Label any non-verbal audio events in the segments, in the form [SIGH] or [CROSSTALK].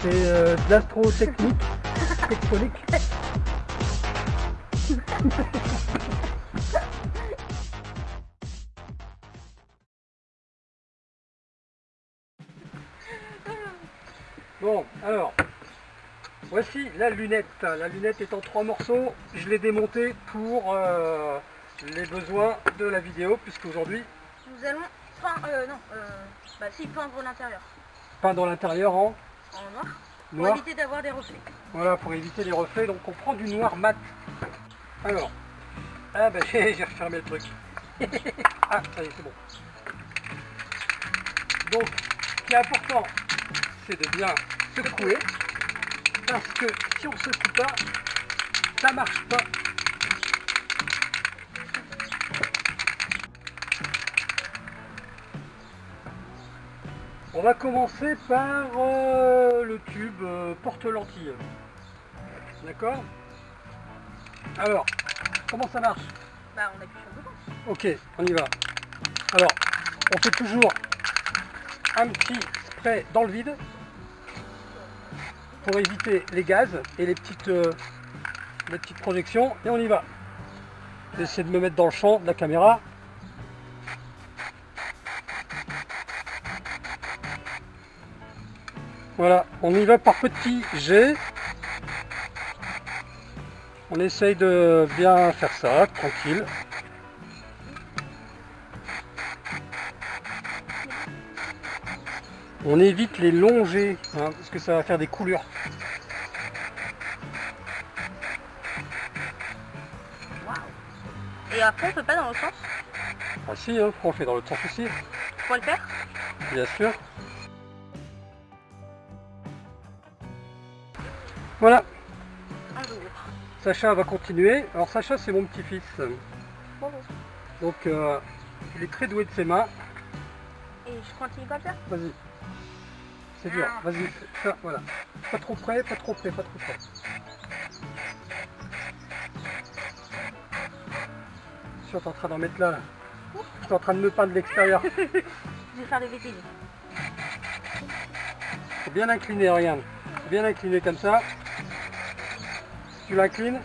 C'est euh, de l'astrotechnique, tectonique. Bon, alors, voici la lunette. La lunette est en trois morceaux. Je l'ai démontée pour euh, les besoins de la vidéo, puisque aujourd'hui, Nous allons peindre, euh, non, euh, bah si, peindre l'intérieur peindre l'intérieur en en noir, pour éviter d'avoir des reflets. Voilà, pour éviter les reflets, donc on prend du noir mat. Alors, ah ben j'ai [LAUGHS] j'ai refermé le truc. [LAUGHS] ah, ça y est, c'est bon. Donc, ce qui est important, c'est de bien secouer, parce que si on ne secoue pas, ça marche pas. On va commencer par euh, le tube euh, porte-lentille. D'accord? Alors, comment ça marche? Bah on appuie sur le bouton. Ok, on y va. Alors, on fait toujours un petit spray dans le vide pour éviter les gaz et les petites, euh, les petites projections. Et on y va. J'essaie de me mettre dans le champ de la caméra. Voilà, on y va par petits jets. On essaye de bien faire ça, tranquille. On évite les longs jets, hein, parce que ça va faire des coulures. Et après on peut pas dans l'autre sens? Ah si, hein, on le fait dans l'autre sens aussi, pour le faire? Bien sûr. Voilà. Sacha va continuer. Alors Sacha c'est mon petit-fils. Donc euh, il est très doué de ses mains. Et je continue comme ça Vas-y. C'est dur. Ah. Vas-y. Ça, voilà. Pas trop près, pas trop près, pas trop près. Je suis en train d'en mettre là. là. Je suis en train de me peindre de l'extérieur. [LAUGHS] Je vais faire des. Faut bien incliner, regarde. Bien incliner comme ça. Tu l'inclines,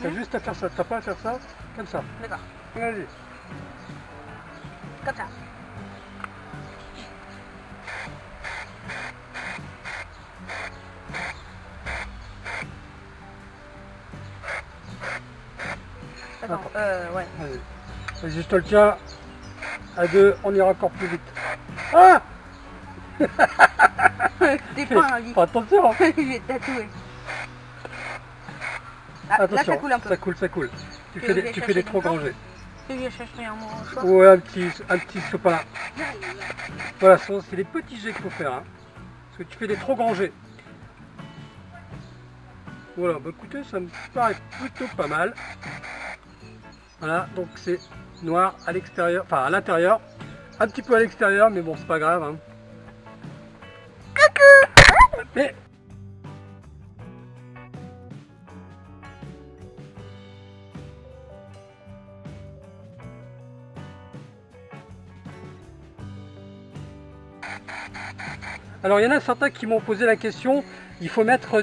t'as juste à faire ça. T'as pas à faire ça Comme ça. D'accord. Vas-y. Comme ça. Attends, Attends. euh, ouais. Vas-y. Vas-y, je te le tiens. À deux, on ira encore plus vite. Ah [LAUGHS] T'es pas un. Fais Attention [LAUGHS] Je vais Ah, là, Attention, ça coule un peu. ça coule, ça coule. Tu fais des, tu fais des trop grands jets. Je vais chercher un mot. Ouais, un petit, un petit sopalin. Voilà, c'est des petits jets qu'il faut faire. hein. Parce que tu fais des trop grands jets. Voilà, bah écoutez, ça me paraît plutôt pas mal. Voilà, donc c'est noir à l'extérieur, enfin à l'intérieur. Un petit peu à l'extérieur, mais bon, c'est pas grave. Hein. Mais Alors il y en a certains qui m'ont posé la question, il faut mettre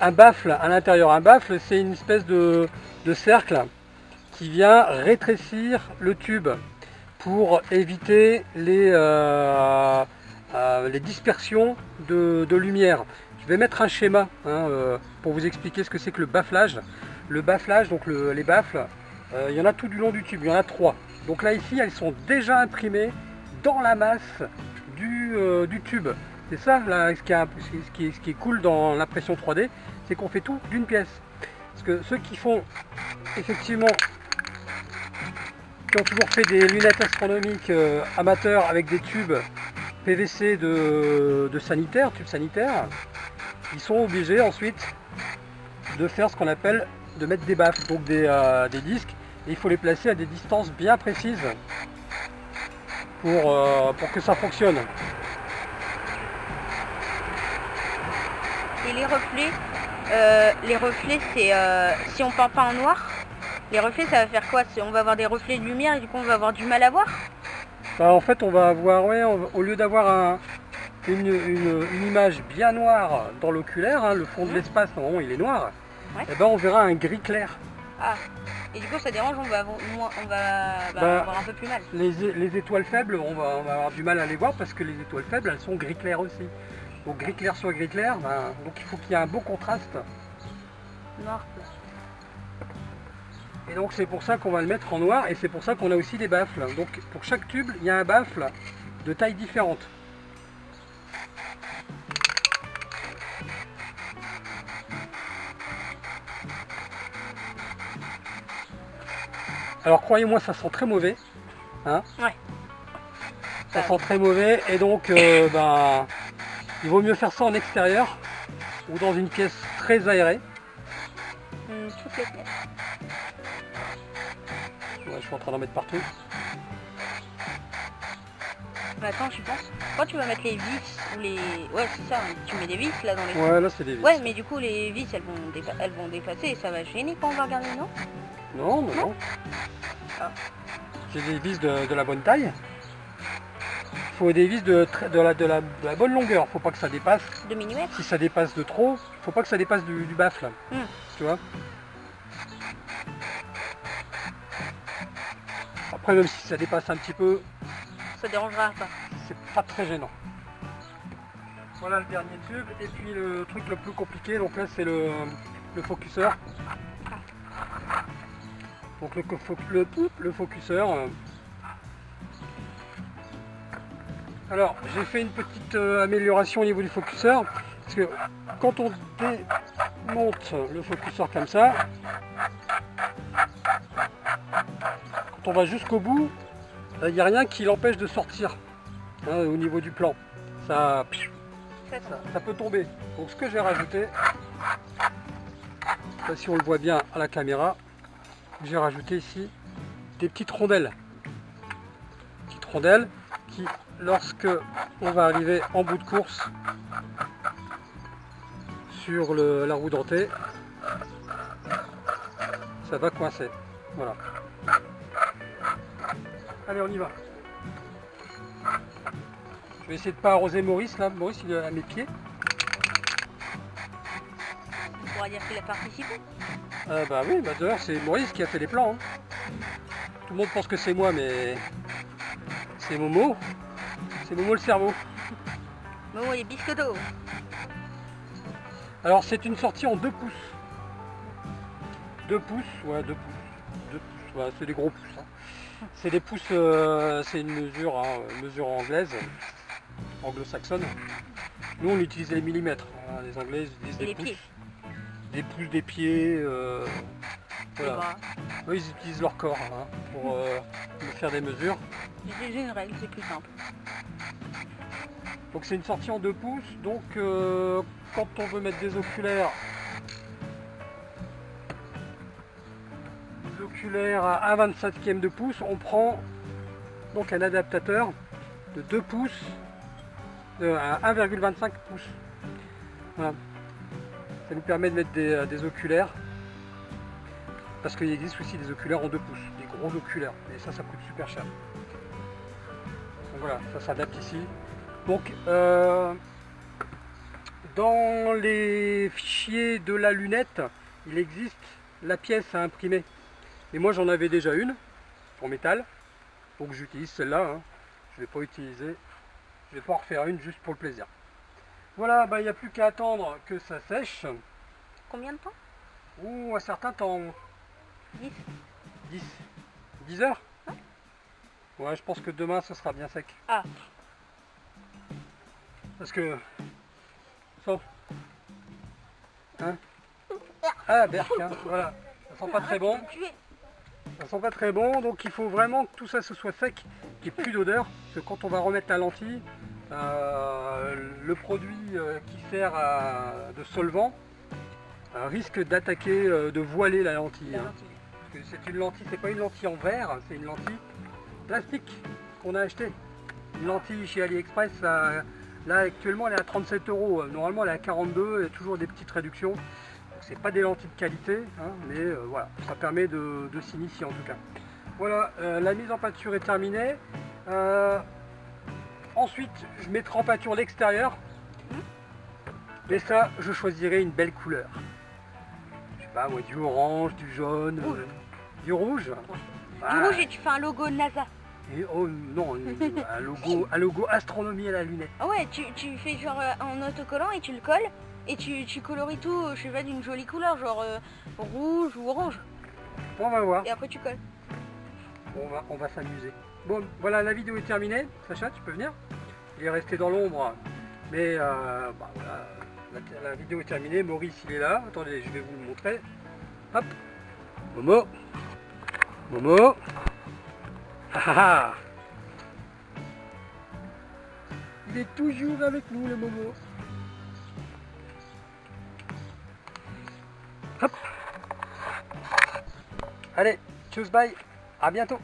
un baffle à l'intérieur. Un baffle c'est une espèce de, cercle qui vient rétrécir le tube pour éviter les, euh, euh, les dispersions de, lumière. Je vais mettre un schéma hein, euh, pour vous expliquer ce que c'est que le bafflage. Le bafflage, donc le- les baffles, il y en a tout du long du tube, il y en a trois. Donc là ici elles sont déjà imprimées dans la masse du, du tube. C'est ça là, ce, qui est, cool dans l'impression 3D, c'est qu'on fait tout d'une pièce. Parce que ceux qui font effectivement, qui ont toujours fait des lunettes astronomiques euh, amateurs avec des tubes PVC de, sanitaire, tubes sanitaires, ils sont obligés ensuite de faire ce qu'on appelle de mettre des baffes, donc des, euh, disques, et il faut les placer à des distances bien précises pour, euh, pour que ça fonctionne. Les reflets, euh, les reflets, c'est euh, si on peint pas en noir, les reflets, ça va faire quoi? On va avoir des reflets de lumière et du coup, on va avoir du mal à voir? Bah, en fait, on va avoir, ouais, on va- au lieu d'avoir un, une, une- une image bien noire dans l'oculaire, hein, le fond de Mhm. l'espace normalement il est noir, Ouais. et ben on verra un gris clair. Ah. Et du coup, ça dérange, on va, on va bah, Bah. avoir un peu plus mal. Les, les étoiles faibles, on va, on va avoir du mal à les voir parce que les étoiles faibles elles sont gris clair aussi. Gris clair sur gris clair, ben, donc il faut qu'il y ait un beau contraste. Noir. Et donc c'est pour ça qu'on va le mettre en noir et c'est pour ça qu'on a aussi des baffles. Donc pour chaque tube, il y a un baffle de taille différente. Alors croyez-moi, ça sent très mauvais. Hein Ouais. Ça sent très mauvais et donc euh, ben, il vaut mieux faire ça en extérieur ou dans une pièce très aérée. Hum, toutes les pièces. Ouais, je suis en train d'en mettre partout. Mais attends, je pense. Quand tu vas mettre les vis ou les. Ouais, c'est ça, tu mets des vis là dans les. Ouais, là c'est des vis. Ouais, mais du coup, les vis elles vont, dépa- elles vont dépasser et ça va gêner quand on va regarder, non? Non, non, non. Ah. J'ai des vis de, de la bonne taille. Il faut des vis de, de, la, de, la, de la bonne longueur. faut pas que ça dépasse. 2 mm Si ça dépasse de trop, faut pas que ça dépasse du, du baffle. Hmm. Tu vois? Après, même si ça dépasse un petit peu, Ça dérangera pas. c'est pas très gênant. Voilà le dernier tube. Et puis le truc le plus compliqué, donc là c'est le, le focuseur. Donc le, le, le focuseur. Alors j'ai fait une petite euh, amélioration au niveau du focuseur. Parce que quand on démonte le focuseur comme ça, quand on va jusqu'au bout, il n'y a rien qui l'empêche de sortir hein, au niveau du plan. Ça, ça. ça, peut tomber. Donc ce que j'ai rajouté, si on le voit bien à la caméra, j'ai rajouté ici des petites rondelles. Petites rondelles qui, lorsque on va arriver en bout de course sur le- la roue dentée, ça va coincer. Voilà. Allez, on y va. Je vais essayer de pas arroser Maurice là. Maurice il est à mes pieds. On pourra dire qu'il a participé. Euh, bah oui, bah d'ailleurs c'est Maurice qui a fait les plans. hein. Tout le monde pense que c'est moi, mais c'est Momo. C'est Momo le cerveau. Momo et biscotto. Alors c'est une sortie en 2 pouces. 2 pouces, ouais 2 pouces. 2 pouces, ouais, c'est des gros pouces. hein. C'est des pouces, euh, c'est une mesure, hein, mesure anglaise, anglo-saxonne. Nous on utilise les millimètres. hein, Les anglais utilisent des les pouces. pieds. Des pouces, des pieds. euh, Les voilà. bras. Eux, ils utilisent leur corps hein, pour euh, me faire des mesures. J'ai une règle, c'est plus simple. Donc c'est une sortie en 2 pouces. Donc euh, quand on veut mettre des oculaires, des oculaires à 1 27e de pouce, on prend donc un adaptateur de 2 pouces euh, à 1,25 pouces. Voilà. Ça nous permet de mettre des, euh, des oculaires. Parce qu'il existe aussi des oculaires en 2 pouces, des gros oculaires. Et ça, ça coûte super cher. Donc voilà, ça s'adapte ici. Donc, euh, dans les fichiers de la lunette, il existe la pièce à imprimer. Et moi, j'en avais déjà une en métal. Donc, j'utilise celle-là. hein. Je ne vais pas utiliser. Je vais pas en refaire une juste pour le plaisir. Voilà, bah, il n'y a plus qu'à attendre que ça sèche. Combien de temps? Ou un certain temps. 10 10. 10 heures? Ouais, je pense que demain, ce sera bien sec. Ah. Parce que... Sauf... Hein? Ah, Berk, hein, voilà. Ça sent pas très bon. Ça sent pas très bon, donc il faut vraiment que tout ça se soit sec, qu'il n'y ait plus d'odeur. Parce que quand on va remettre la lentille, euh, le produit euh, qui sert à- de solvant euh, risque d'attaquer, de voiler la lentille. La hein. lentille. C'est une lentille, c'est pas une lentille en verre, c'est une lentille plastique qu'on a acheté. Une lentille chez AliExpress, là actuellement elle est à 37 euros. Normalement elle est à 42, il y a toujours des petites réductions. C'est pas des lentilles de qualité, hein, mais euh, voilà, ça permet de, s'initier en tout cas. Voilà, euh, la mise en peinture est terminée. Euh, Ensuite, je mettrai en peinture l'extérieur. Mais ça, je choisirai une belle couleur. Pas, moi, du orange, du jaune, Rouge. euh, du rouge. Du Ah, rouge et tu fais un logo NASA. et- oh non, [LAUGHS] un logo, un logo astronomie à la lunette. Ah ouais, tu, tu fais genre euh, en autocollant et tu le colles. Et tu, tu coloris tout, je sais pas, d'une jolie couleur, genre euh, rouge ou orange. Bon, on va voir. Et après tu colles. On va, on va s'amuser. Bon, voilà, la vidéo est terminée. Sacha, tu peux venir? Il est resté dans l'ombre. Mais euh, bah, voilà, la, vidéo est terminée. Maurice, il est là. Attendez, je vais vous le montrer. Hop. Momo. Momo. Ah, ah, ah. Il est toujours avec nous, le Momo. Hop. Allez, tchuss, bye. À bientôt.